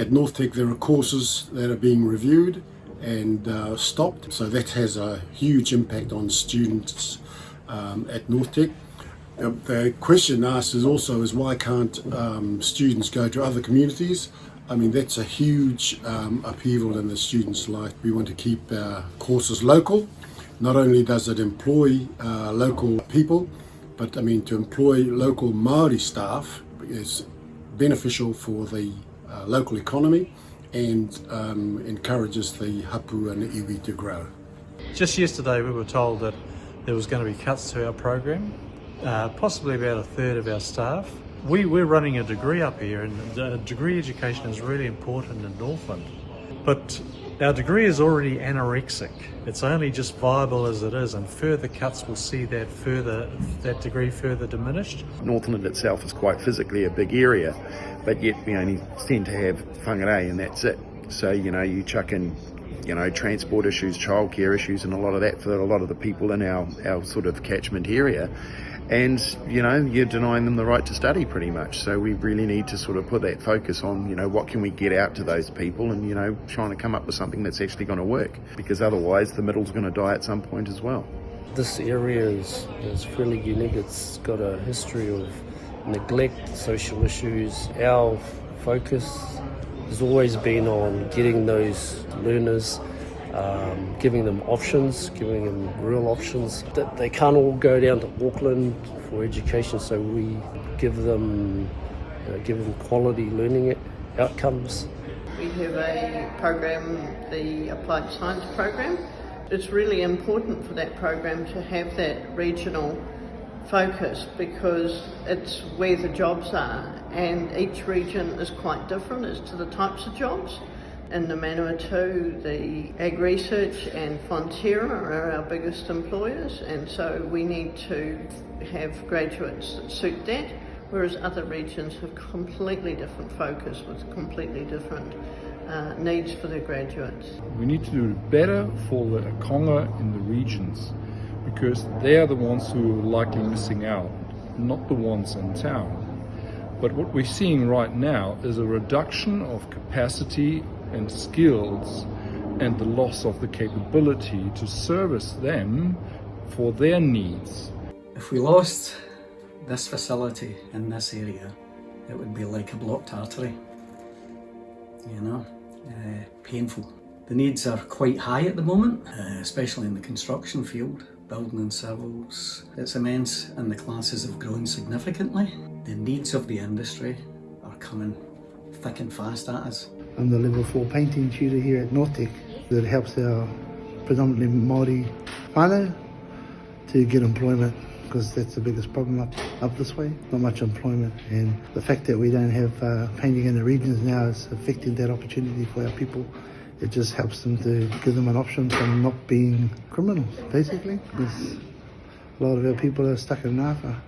at NorthTec there are courses that are being reviewed and uh, stopped, so that has a huge impact on students um, at NorthTec. Uh, the question asked is also is why can't um, students go to other communities? I mean that's a huge um, upheaval in the students' life. We want to keep our courses local. Not only does it employ uh, local people, but I mean to employ local Maori staff is beneficial for the uh, local economy and um, encourages the hapu and the iwi to grow. Just yesterday we were told that there was going to be cuts to our program, uh, possibly about a third of our staff. We, we're running a degree up here and degree education is really important in Northland. But our degree is already anorexic. It's only just viable as it is and further cuts will see that further that degree further diminished. Northland itself is quite physically a big area, but yet we only tend to have whangarei and that's it. So, you know, you chuck in you know, transport issues, childcare issues, and a lot of that for a lot of the people in our, our sort of catchment area. And, you know, you're denying them the right to study pretty much. So we really need to sort of put that focus on, you know, what can we get out to those people and, you know, trying to come up with something that's actually going to work. Because otherwise the middle's going to die at some point as well. This area is, is fairly unique. It's got a history of neglect, social issues. Our focus has always been on getting those learners, um, giving them options, giving them real options. That they can't all go down to Auckland for education, so we give them, uh, give them quality learning outcomes. We have a program, the Applied Science program. It's really important for that program to have that regional focus because it's where the jobs are and each region is quite different as to the types of jobs. In the Manawatu, the AgResearch and Fonterra are our biggest employers and so we need to have graduates that suit that whereas other regions have completely different focus with completely different uh, needs for their graduates. We need to do better for the Akonga in the regions because they are the ones who are likely missing out, not the ones in town. But what we're seeing right now is a reduction of capacity and skills and the loss of the capability to service them for their needs. If we lost this facility in this area, it would be like a blocked artery, you know, uh, painful. The needs are quite high at the moment, uh, especially in the construction field building and civils. It's immense and the classes have grown significantly. The needs of the industry are coming thick and fast at us. I'm the level 4 painting tutor here at North that helps our predominantly Māori whānau to get employment because that's the biggest problem up, up this way, not much employment and the fact that we don't have uh, painting in the regions now is affecting that opportunity for our people it just helps them to give them an option from not being criminals, basically. Because a lot of our people are stuck in Napa.